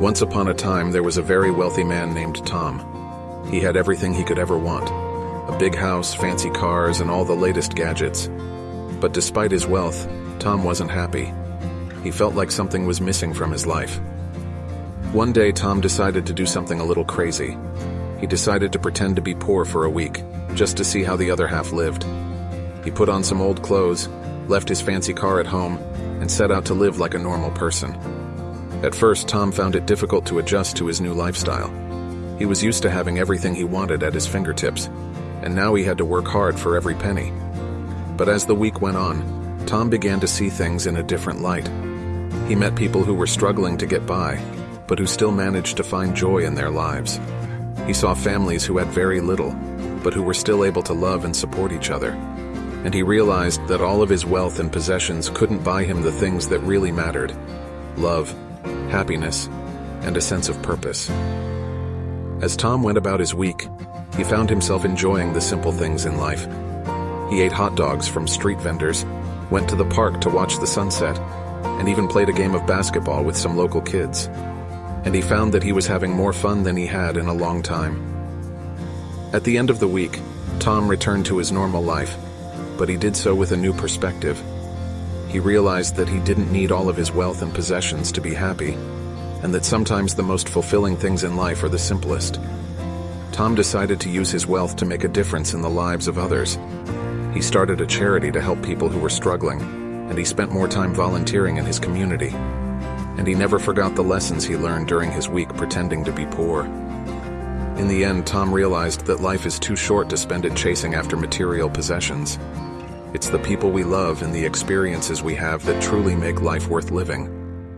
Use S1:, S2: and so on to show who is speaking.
S1: Once upon a time, there was a very wealthy man named Tom. He had everything he could ever want a big house, fancy cars, and all the latest gadgets. But despite his wealth, Tom wasn't happy. He felt like something was missing from his life. One day, Tom decided to do something a little crazy. He decided to pretend to be poor for a week, just to see how the other half lived. He put on some old clothes, left his fancy car at home, and set out to live like a normal person. At first, Tom found it difficult to adjust to his new lifestyle. He was used to having everything he wanted at his fingertips, and now he had to work hard for every penny. But as the week went on, Tom began to see things in a different light. He met people who were struggling to get by, but who still managed to find joy in their lives. He saw families who had very little, but who were still able to love and support each other. And he realized that all of his wealth and possessions couldn't buy him the things that really mattered love, happiness, and a sense of purpose. As Tom went about his week, he found himself enjoying the simple things in life. He ate hot dogs from street vendors, went to the park to watch the sunset, and even played a game of basketball with some local kids. And he found that he was having more fun than he had in a long time. At the end of the week, Tom returned to his normal life, but he did so with a new perspective. He realized that he didn't need all of his wealth and possessions to be happy, and that sometimes the most fulfilling things in life are the simplest. Tom decided to use his wealth to make a difference in the lives of others. He started a charity to help people who were struggling, and he spent more time volunteering in his community. And he never forgot the lessons he learned during his week pretending to be poor. In the end, Tom realized that life is too short to spend it chasing after material possessions. It's the people we love and the experiences we have that truly make life worth living.